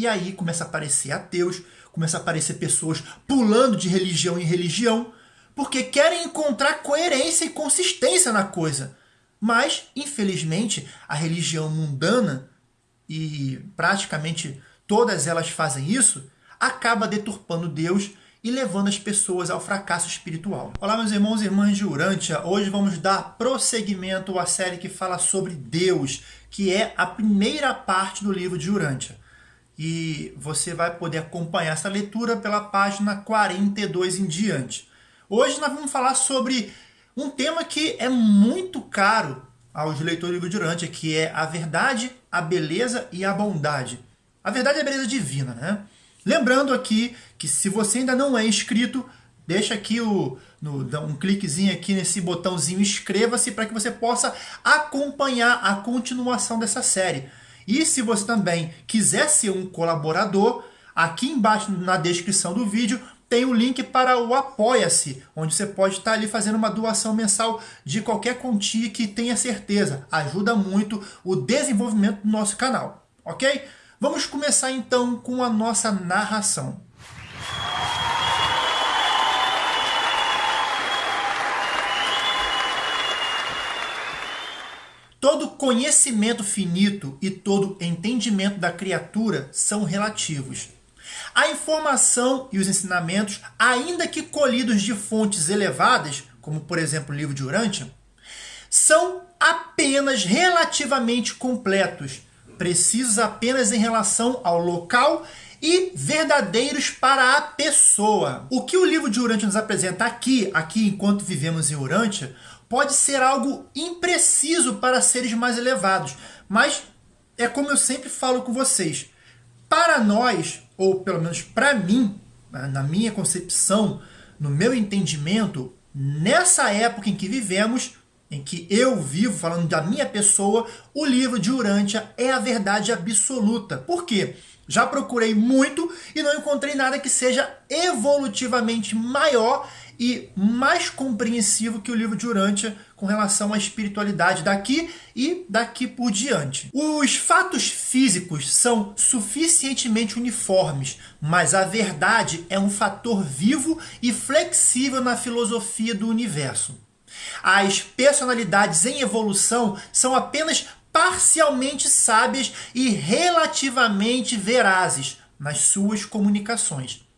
E aí começa a aparecer ateus, começa a aparecer pessoas pulando de religião em religião, porque querem encontrar coerência e consistência na coisa. Mas, infelizmente, a religião mundana, e praticamente todas elas fazem isso, acaba deturpando Deus e levando as pessoas ao fracasso espiritual. Olá, meus irmãos e irmãs de Urântia. Hoje vamos dar prosseguimento à série que fala sobre Deus, que é a primeira parte do livro de Urântia. E você vai poder acompanhar essa leitura pela página 42 em diante. Hoje nós vamos falar sobre um tema que é muito caro aos leitores do Urântia, que é a verdade, a beleza e a bondade. A verdade é a beleza divina, né? Lembrando aqui que se você ainda não é inscrito, deixa aqui o, no, um cliquezinho aqui nesse botãozinho inscreva-se para que você possa acompanhar a continuação dessa série. E se você também quiser ser um colaborador, aqui embaixo na descrição do vídeo tem o link para o Apoia-se, onde você pode estar ali fazendo uma doação mensal de qualquer quantia que tenha certeza. Ajuda muito o desenvolvimento do nosso canal, ok? Vamos começar então com a nossa narração. Todo conhecimento finito e todo entendimento da criatura são relativos. A informação e os ensinamentos, ainda que colhidos de fontes elevadas, como por exemplo o livro de Urântia, são apenas relativamente completos, precisos apenas em relação ao local e verdadeiros para a pessoa. O que o livro de Urântia nos apresenta aqui, aqui enquanto vivemos em Urântia, pode ser algo impreciso para seres mais elevados, mas é como eu sempre falo com vocês, para nós, ou pelo menos para mim, na minha concepção, no meu entendimento, nessa época em que vivemos, em que eu vivo, falando da minha pessoa, o livro de Urântia é a verdade absoluta. Por quê? Já procurei muito e não encontrei nada que seja evolutivamente maior e mais compreensivo que o livro de Urântia com relação à espiritualidade daqui e daqui por diante. Os fatos físicos são suficientemente uniformes, mas a verdade é um fator vivo e flexível na filosofia do universo. As personalidades em evolução são apenas parcialmente sábias e relativamente verazes nas suas comunicações.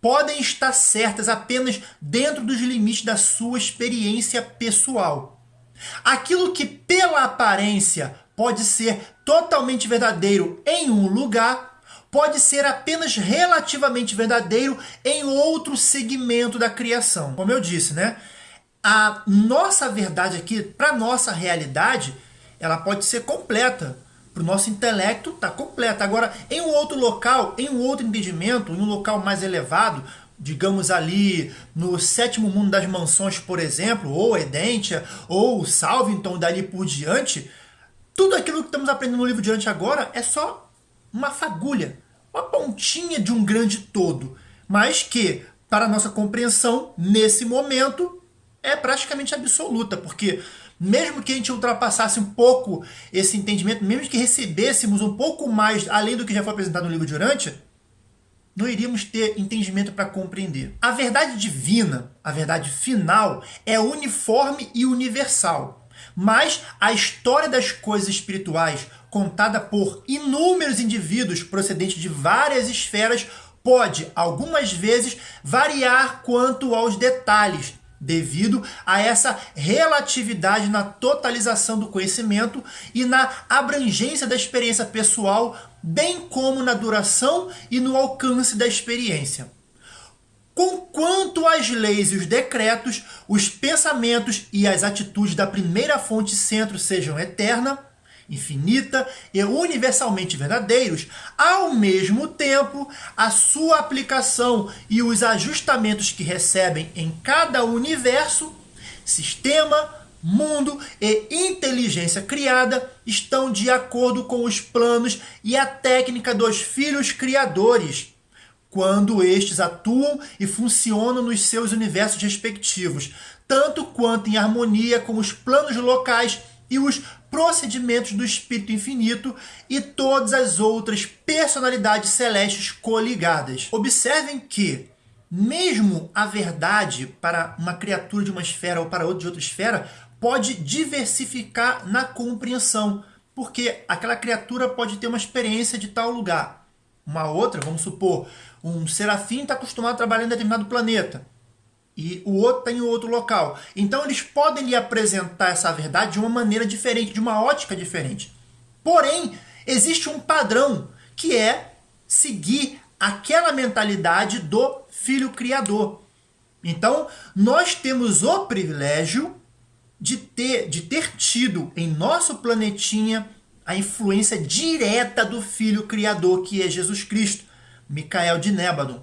Podem estar certas apenas dentro dos limites da sua experiência pessoal. Aquilo que, pela aparência, pode ser totalmente verdadeiro em um lugar, pode ser apenas relativamente verdadeiro em outro segmento da criação. Como eu disse, né? a nossa verdade aqui, para nossa realidade, ela pode ser completa. O nosso intelecto, está completa. Agora, em um outro local, em um outro entendimento, em um local mais elevado, digamos ali no sétimo mundo das mansões, por exemplo, ou Edentia, ou Salvington, dali por diante, tudo aquilo que estamos aprendendo no livro diante agora é só uma fagulha, uma pontinha de um grande todo, mas que, para nossa compreensão, nesse momento, é praticamente absoluta, porque mesmo que a gente ultrapassasse um pouco esse entendimento, mesmo que recebêssemos um pouco mais além do que já foi apresentado no livro de Urântia, não iríamos ter entendimento para compreender. A verdade divina, a verdade final, é uniforme e universal. Mas a história das coisas espirituais, contada por inúmeros indivíduos procedentes de várias esferas, pode, algumas vezes, variar quanto aos detalhes, devido a essa relatividade na totalização do conhecimento e na abrangência da experiência pessoal, bem como na duração e no alcance da experiência. Conquanto as leis e os decretos, os pensamentos e as atitudes da primeira fonte centro sejam eterna, infinita e universalmente verdadeiros, ao mesmo tempo, a sua aplicação e os ajustamentos que recebem em cada universo, sistema, mundo e inteligência criada estão de acordo com os planos e a técnica dos filhos criadores, quando estes atuam e funcionam nos seus universos respectivos, tanto quanto em harmonia com os planos locais e os procedimentos do Espírito Infinito e todas as outras personalidades celestes coligadas. Observem que, mesmo a verdade para uma criatura de uma esfera ou para outra de outra esfera, pode diversificar na compreensão, porque aquela criatura pode ter uma experiência de tal lugar. Uma outra, vamos supor, um serafim está acostumado a trabalhar em determinado planeta e o outro está em outro local. Então eles podem lhe apresentar essa verdade de uma maneira diferente, de uma ótica diferente. Porém, existe um padrão que é seguir aquela mentalidade do filho criador. Então, nós temos o privilégio de ter, de ter tido em nosso planetinha a influência direta do filho criador, que é Jesus Cristo, Micael de Nébadon.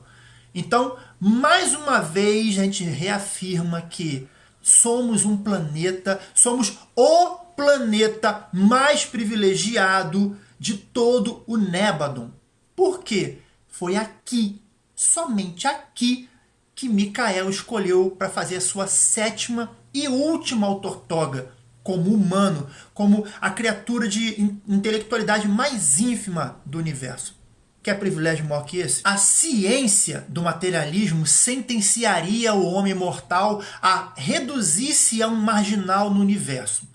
Então, mais uma vez, a gente reafirma que somos um planeta, somos o planeta mais privilegiado de todo o Nébadon. Por quê? Foi aqui, somente aqui, que Micael escolheu para fazer a sua sétima e última autortoga como humano, como a criatura de intelectualidade mais ínfima do universo. Quer privilégio maior que esse? A ciência do materialismo sentenciaria o homem mortal a reduzir-se a um marginal no universo.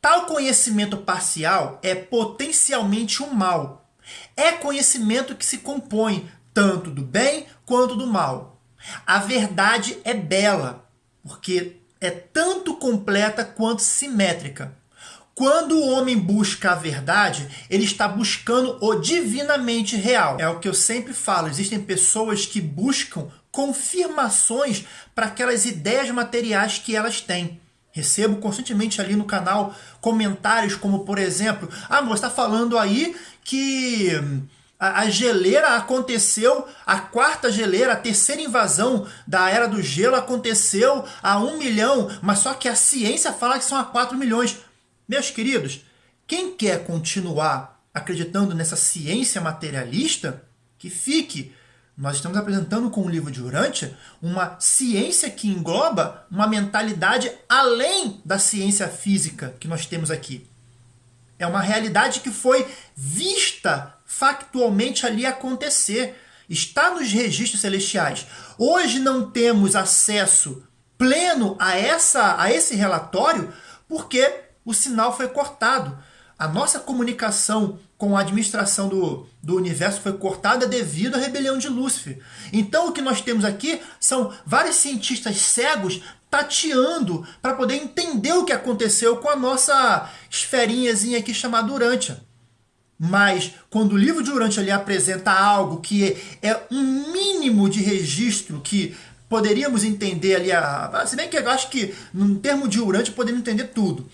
Tal conhecimento parcial é potencialmente um mal. É conhecimento que se compõe tanto do bem quanto do mal. A verdade é bela, porque é tanto completa quanto simétrica. Quando o homem busca a verdade, ele está buscando o divinamente real. É o que eu sempre falo, existem pessoas que buscam confirmações para aquelas ideias materiais que elas têm. Recebo constantemente ali no canal comentários como, por exemplo, ah, você está falando aí que a, geleira aconteceu, a quarta geleira, a terceira invasão da Era do Gelo aconteceu a um milhão, mas só que a ciência fala que são a quatro milhões. Meus queridos, quem quer continuar acreditando nessa ciência materialista, que fique. Nós estamos apresentando com o livro de Urântia uma ciência que engloba uma mentalidade além da ciência física que nós temos aqui. É uma realidade que foi vista factualmente ali acontecer. Está nos registros celestiais. Hoje não temos acesso pleno a, essa, a esse relatório porque o sinal foi cortado. A nossa comunicação com a administração do, do universo foi cortada devido à rebelião de Lúcifer. Então o que nós temos aqui são vários cientistas cegos tateando para poder entender o que aconteceu com a nossa esferinhazinha aqui chamada Urântia. Mas quando o livro de Urântia apresenta algo que é um mínimo de registro que poderíamos entender ali, a, se bem que eu acho que no termo de Urântia podemos entender tudo.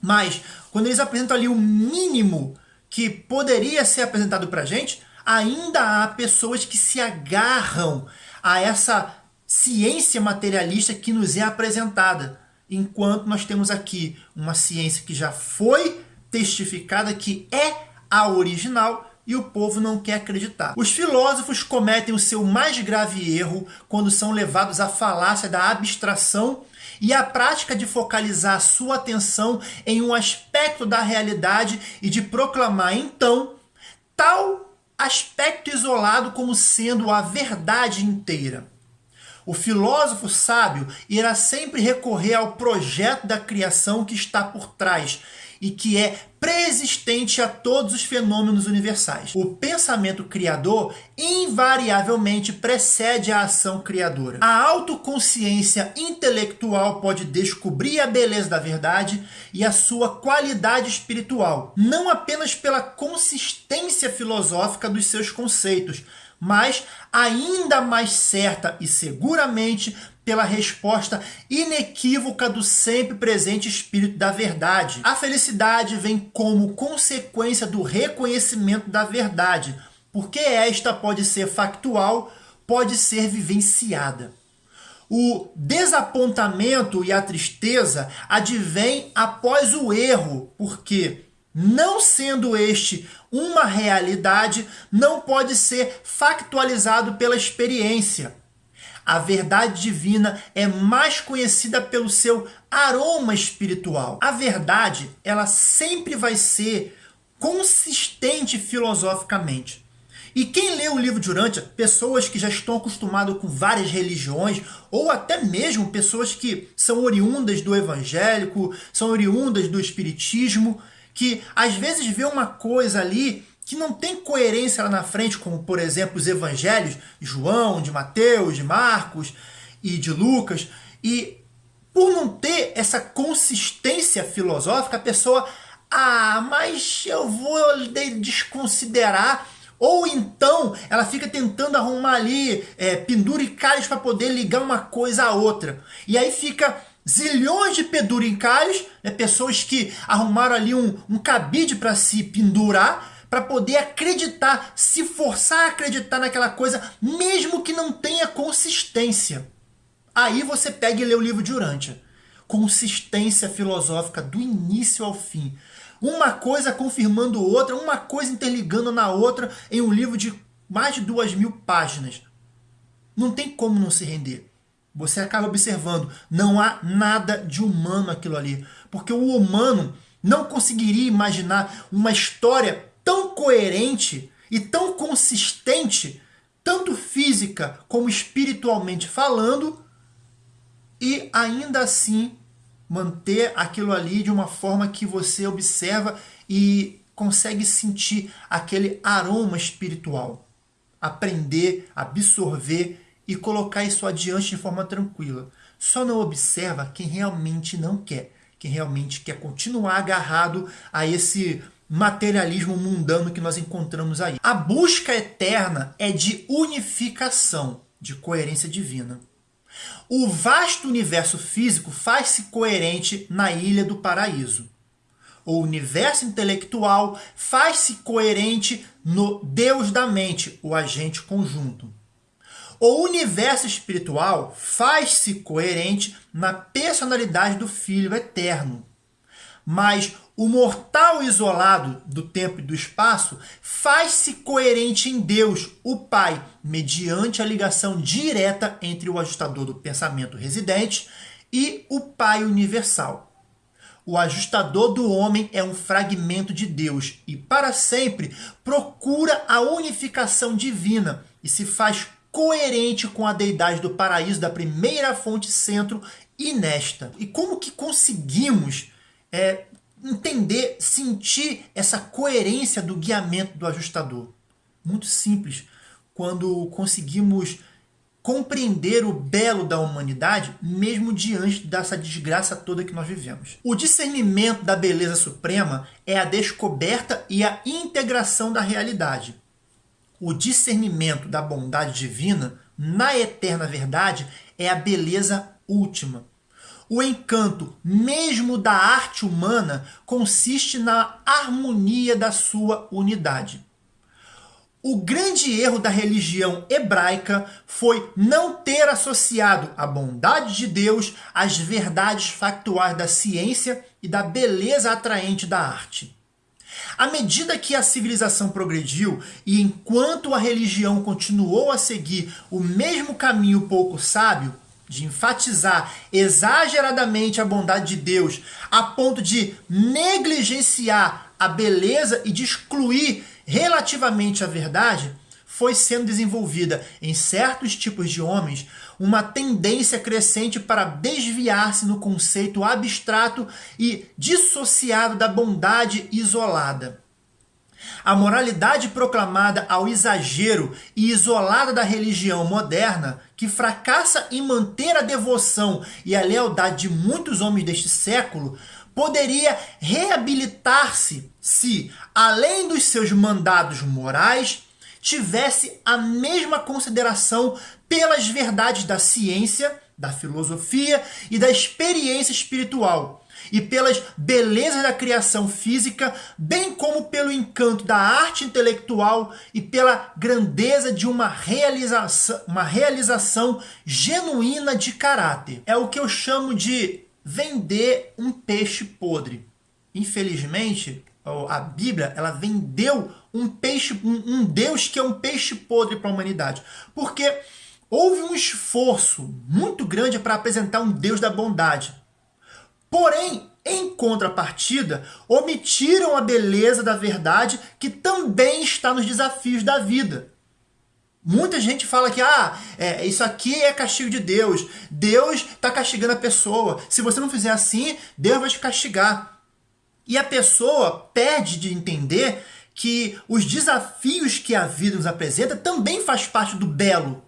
Mas quando eles apresentam ali o mínimo que poderia ser apresentado para gente, ainda há pessoas que se agarram a essa ciência materialista que nos é apresentada. Enquanto nós temos aqui uma ciência que já foi testificada, que é a original, e o povo não quer acreditar. Os filósofos cometem o seu mais grave erro quando são levados à falácia da abstração e a prática de focalizar sua atenção em um aspecto da realidade e de proclamar então tal aspecto isolado como sendo a verdade inteira. O filósofo sábio irá sempre recorrer ao projeto da criação que está por trás e que é preexistente a todos os fenômenos universais. O pensamento criador invariavelmente precede a ação criadora. A autoconsciência intelectual pode descobrir a beleza da verdade e a sua qualidade espiritual, não apenas pela consistência filosófica dos seus conceitos, mas ainda mais certa e seguramente pela resposta inequívoca do sempre presente espírito da verdade. A felicidade vem como consequência do reconhecimento da verdade, porque esta pode ser factual, pode ser vivenciada. O desapontamento e a tristeza advém após o erro, porque não sendo este uma realidade, não pode ser factualizado pela experiência. A verdade divina é mais conhecida pelo seu aroma espiritual. A verdade, ela sempre vai ser consistente filosoficamente. E quem lê o livro de Urântia, pessoas que já estão acostumadas com várias religiões, ou até mesmo pessoas que são oriundas do evangélico, são oriundas do espiritismo, que às vezes vê uma coisa ali que não tem coerência lá na frente, como por exemplo os evangelhos de João, de Mateus, de Marcos e de Lucas, e por não ter essa consistência filosófica, a pessoa, ah, mas eu vou desconsiderar ou então ela fica tentando arrumar ali é, penduricalhos para poder ligar uma coisa à outra. E aí fica zilhões de penduricalhos, né, pessoas que arrumaram ali um, um cabide para se pendurar, para poder acreditar, se forçar a acreditar naquela coisa, mesmo que não tenha consistência. Aí você pega e lê o livro de Urântia. Consistência filosófica do início ao fim. Uma coisa confirmando outra, uma coisa interligando na outra em um livro de mais de duas mil páginas. Não tem como não se render. Você acaba observando, não há nada de humano aquilo ali. Porque o humano não conseguiria imaginar uma história tão coerente e tão consistente, tanto física como espiritualmente falando, e ainda assim manter aquilo ali de uma forma que você observa e consegue sentir aquele aroma espiritual. Aprender, absorver e colocar isso adiante de forma tranquila. Só não observa quem realmente não quer, quem realmente quer continuar agarrado a esse materialismo mundano que nós encontramos aí. A busca eterna é de unificação, de coerência divina. O vasto universo físico faz-se coerente na ilha do paraíso. O universo intelectual faz-se coerente no Deus da mente, o agente conjunto. O universo espiritual faz-se coerente na personalidade do Filho eterno. Mas o mortal isolado do tempo e do espaço faz-se coerente em Deus, o Pai, mediante a ligação direta entre o ajustador do pensamento residente e o Pai universal. O ajustador do homem é um fragmento de Deus e, para sempre, procura a unificação divina e se faz coerente com a deidade do paraíso da primeira fonte centro e nesta. E como que conseguimos é, entender, sentir essa coerência do guiamento do ajustador. Muito simples. Quando conseguimos compreender o belo da humanidade, mesmo diante dessa desgraça toda que nós vivemos. O discernimento da beleza suprema é a descoberta e a integração da realidade. O discernimento da bondade divina, na eterna verdade, é a beleza última. O encanto, mesmo da arte humana, consiste na harmonia da sua unidade. O grande erro da religião hebraica foi não ter associado a bondade de Deus às verdades factuais da ciência e da beleza atraente da arte. À medida que a civilização progrediu e enquanto a religião continuou a seguir o mesmo caminho pouco sábio, de enfatizar exageradamente a bondade de Deus, a ponto de negligenciar a beleza e de excluir relativamente a verdade, foi sendo desenvolvida em certos tipos de homens uma tendência crescente para desviar-se no conceito abstrato e dissociado da bondade isolada. A moralidade proclamada ao exagero e isolada da religião moderna, que fracassa em manter a devoção e a lealdade de muitos homens deste século, poderia reabilitar-se se, além dos seus mandados morais, tivesse a mesma consideração pelas verdades da ciência, da filosofia e da experiência espiritual e pelas belezas da criação física, bem como pelo encanto da arte intelectual e pela grandeza de uma realização, uma realização genuína de caráter. É o que eu chamo de vender um peixe podre. Infelizmente, a Bíblia ela vendeu um peixe, um, um Deus que é um peixe podre para a humanidade. Porque houve um esforço muito grande para apresentar um Deus da bondade. Porém, em contrapartida, omitiram a beleza da verdade que também está nos desafios da vida. Muita gente fala que ah, é, isso aqui é castigo de Deus. Deus está castigando a pessoa. Se você não fizer assim, Deus vai te castigar. E a pessoa perde de entender que os desafios que a vida nos apresenta também faz parte do belo,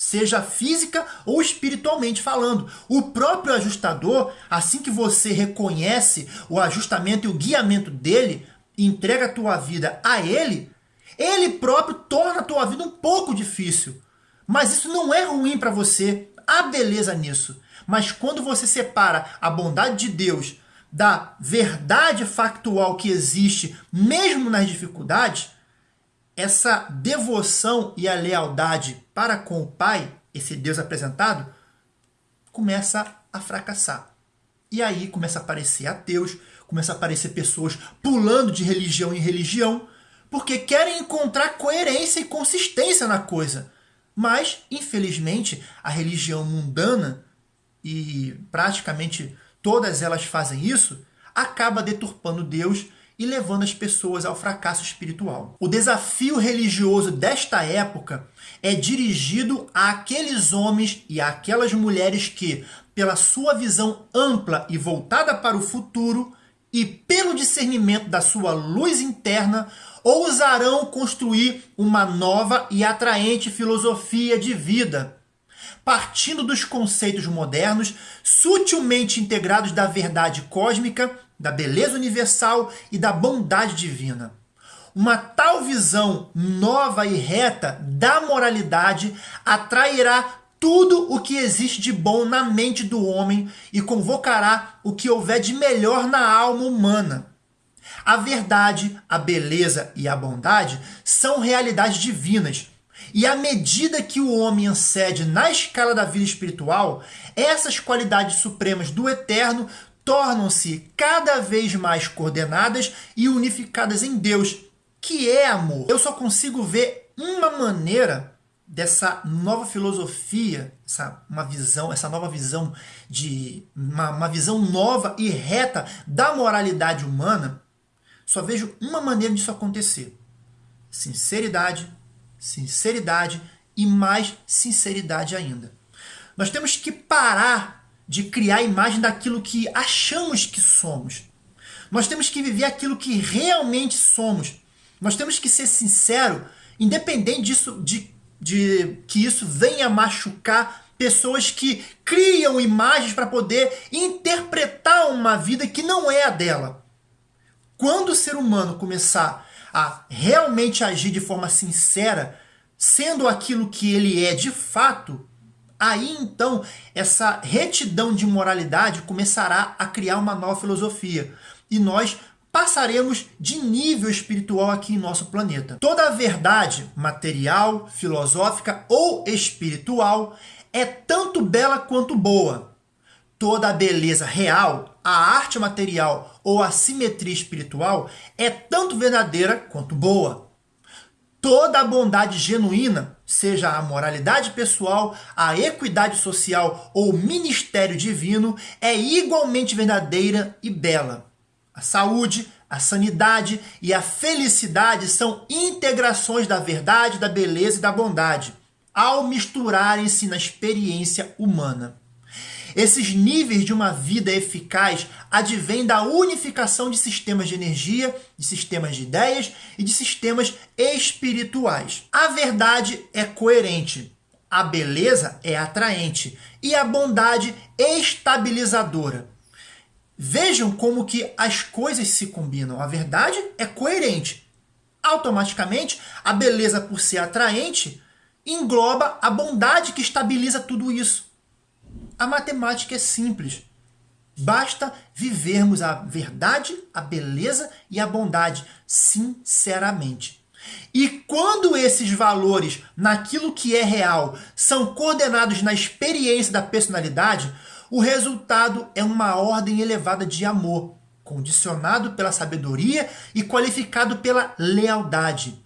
seja física ou espiritualmente falando. O próprio ajustador, assim que você reconhece o ajustamento e o guiamento dele, entrega a tua vida a ele, ele próprio torna a tua vida um pouco difícil. Mas isso não é ruim para você. Há beleza nisso. Mas quando você separa a bondade de Deus da verdade factual que existe, mesmo nas dificuldades, essa devoção e a lealdade para com o Pai, esse Deus apresentado, começa a fracassar. E aí começa a aparecer ateus, começa a aparecer pessoas pulando de religião em religião, porque querem encontrar coerência e consistência na coisa. Mas, infelizmente, a religião mundana, e praticamente todas elas fazem isso, acaba deturpando Deus e levando as pessoas ao fracasso espiritual. O desafio religioso desta época é dirigido àqueles homens e àquelas mulheres que, pela sua visão ampla e voltada para o futuro e pelo discernimento da sua luz interna, ousarão construir uma nova e atraente filosofia de vida, partindo dos conceitos modernos, sutilmente integrados da verdade cósmica da beleza universal e da bondade divina. Uma tal visão nova e reta da moralidade atrairá tudo o que existe de bom na mente do homem e convocará o que houver de melhor na alma humana. A verdade, a beleza e a bondade são realidades divinas. E à medida que o homem ancede na escala da vida espiritual, essas qualidades supremas do eterno tornam-se cada vez mais coordenadas e unificadas em Deus, que é amor. Eu só consigo ver uma maneira dessa nova filosofia, essa uma visão, essa nova visão de uma, uma visão nova e reta da moralidade humana. Só vejo uma maneira disso acontecer: sinceridade, sinceridade e mais sinceridade ainda. Nós temos que parar de criar a imagem daquilo que achamos que somos. Nós temos que viver aquilo que realmente somos. Nós temos que ser sincero, independente disso, de, de que isso venha machucar pessoas que criam imagens para poder interpretar uma vida que não é a dela. Quando o ser humano começar a realmente agir de forma sincera, sendo aquilo que ele é de fato, Aí então, essa retidão de moralidade começará a criar uma nova filosofia. E nós passaremos de nível espiritual aqui em nosso planeta. Toda verdade material, filosófica ou espiritual é tanto bela quanto boa. Toda a beleza real, a arte material ou a simetria espiritual é tanto verdadeira quanto boa. Toda a bondade genuína, seja a moralidade pessoal, a equidade social ou ministério divino, é igualmente verdadeira e bela. A saúde, a sanidade e a felicidade são integrações da verdade, da beleza e da bondade, ao misturarem-se na experiência humana. Esses níveis de uma vida eficaz advêm da unificação de sistemas de energia, de sistemas de ideias e de sistemas espirituais. A verdade é coerente, a beleza é atraente e a bondade estabilizadora. Vejam como que as coisas se combinam. A verdade é coerente. Automaticamente, a beleza por ser atraente engloba a bondade que estabiliza tudo isso. A matemática é simples. Basta vivermos a verdade, a beleza e a bondade sinceramente. E quando esses valores, naquilo que é real, são coordenados na experiência da personalidade, o resultado é uma ordem elevada de amor, condicionado pela sabedoria e qualificado pela lealdade.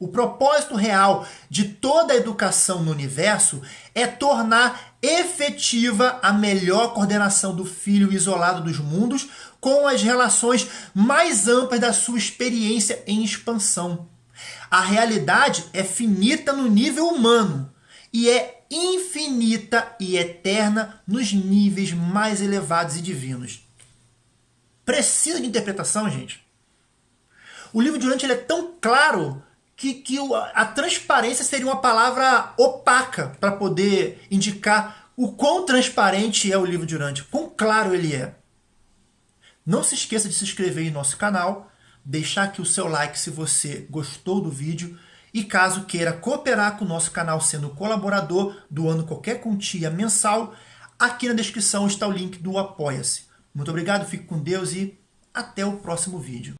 O propósito real de toda a educação no universo é tornar efetiva a melhor coordenação do filho isolado dos mundos com as relações mais amplas da sua experiência em expansão. A realidade é finita no nível humano e é infinita e eterna nos níveis mais elevados e divinos. Precisa de interpretação, gente? O livro de Durante ele é tão claro que, que a transparência seria uma palavra opaca para poder indicar o quão transparente é o livro de Durante, quão claro ele é. Não se esqueça de se inscrever em nosso canal, deixar aqui o seu like se você gostou do vídeo e caso queira cooperar com o nosso canal sendo colaborador, doando qualquer quantia mensal, aqui na descrição está o link do Apoia-se. Muito obrigado, fique com Deus e até o próximo vídeo.